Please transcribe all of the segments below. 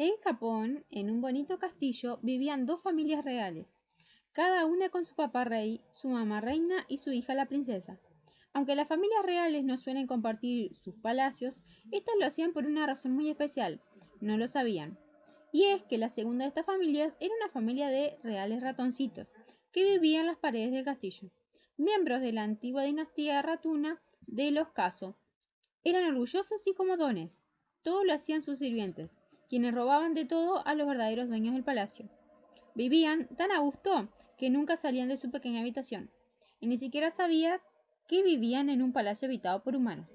En Japón, en un bonito castillo, vivían dos familias reales, cada una con su papá rey, su mamá reina y su hija la princesa. Aunque las familias reales no suelen compartir sus palacios, estas lo hacían por una razón muy especial. No lo sabían. Y es que la segunda de estas familias era una familia de reales ratoncitos, que vivían en las paredes del castillo. Miembros de la antigua dinastía ratuna de los Caso. Eran orgullosos y comodones. Todo lo hacían sus sirvientes, quienes robaban de todo a los verdaderos dueños del palacio. Vivían tan a gusto que nunca salían de su pequeña habitación, y ni siquiera sabía que vivían en un palacio habitado por humanos.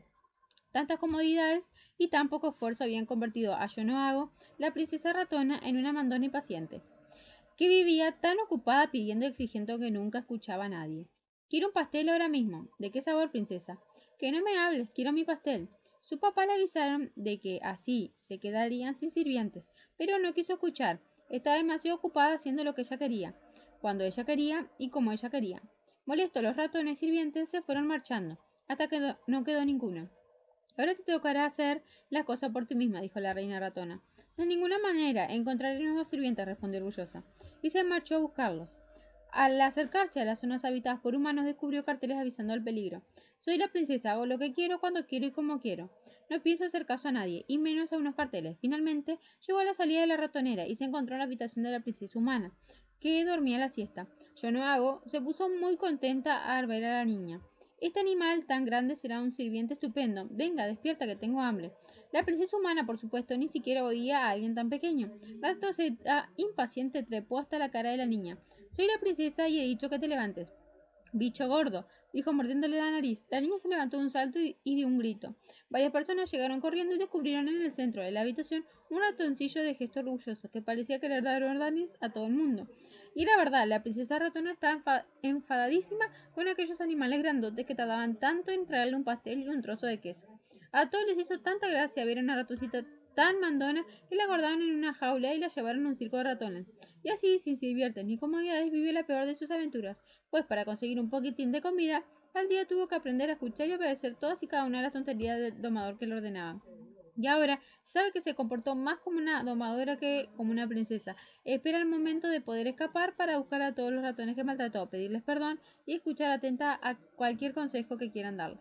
Tantas comodidades y tan poco esfuerzo habían convertido a Yonoago, la princesa ratona, en una mandona impaciente, que vivía tan ocupada pidiendo y exigiendo que nunca escuchaba a nadie. Quiero un pastel ahora mismo. ¿De qué sabor, princesa? Que no me hables, quiero mi pastel. Su papá le avisaron de que así se quedarían sin sirvientes, pero no quiso escuchar. Estaba demasiado ocupada haciendo lo que ella quería, cuando ella quería y como ella quería. Molesto, los ratones sirvientes se fueron marchando, hasta que no quedó ninguno. Ahora te tocará hacer la cosa por ti misma, dijo la reina ratona. De ninguna manera, encontraré nuevos sirvientes, respondió orgullosa, y se marchó a buscarlos. Al acercarse a las zonas habitadas por humanos, descubrió carteles avisando al peligro. Soy la princesa, hago lo que quiero, cuando quiero y como quiero. No pienso hacer caso a nadie, y menos a unos carteles. Finalmente, llegó a la salida de la ratonera y se encontró en la habitación de la princesa humana, que dormía la siesta. Yo no hago, se puso muy contenta al ver a la niña. Este animal tan grande será un sirviente estupendo. Venga, despierta que tengo hambre. La princesa humana, por supuesto, ni siquiera oía a alguien tan pequeño. La toseta impaciente trepó hasta la cara de la niña. Soy la princesa y he dicho que te levantes. Bicho gordo, dijo mordiéndole la nariz. La niña se levantó de un salto y, dio un grito. Varias personas llegaron corriendo y descubrieron en el centro de la habitación un ratoncillo de gesto orgulloso que parecía querer dar órdenes a todo el mundo. Y era verdad, la princesa ratona estaba enfadadísima con aquellos animales grandotes que tardaban tanto en traerle un pastel y un trozo de queso. A todos les hizo tanta gracia ver a una ratoncita tan mandona que la guardaron en una jaula y la llevaron a un circo de ratones. Y así, sin sirvientes ni comodidades, vivió la peor de sus aventuras, pues para conseguir un poquitín de comida, al día tuvo que aprender a escuchar y obedecer todas y cada una de las tonterías del domador que le ordenaba. Y ahora sabe que se comportó más como una domadora que como una princesa. Espera el momento de poder escapar para buscar a todos los ratones que maltrató, pedirles perdón y escuchar atenta a cualquier consejo que quieran darle.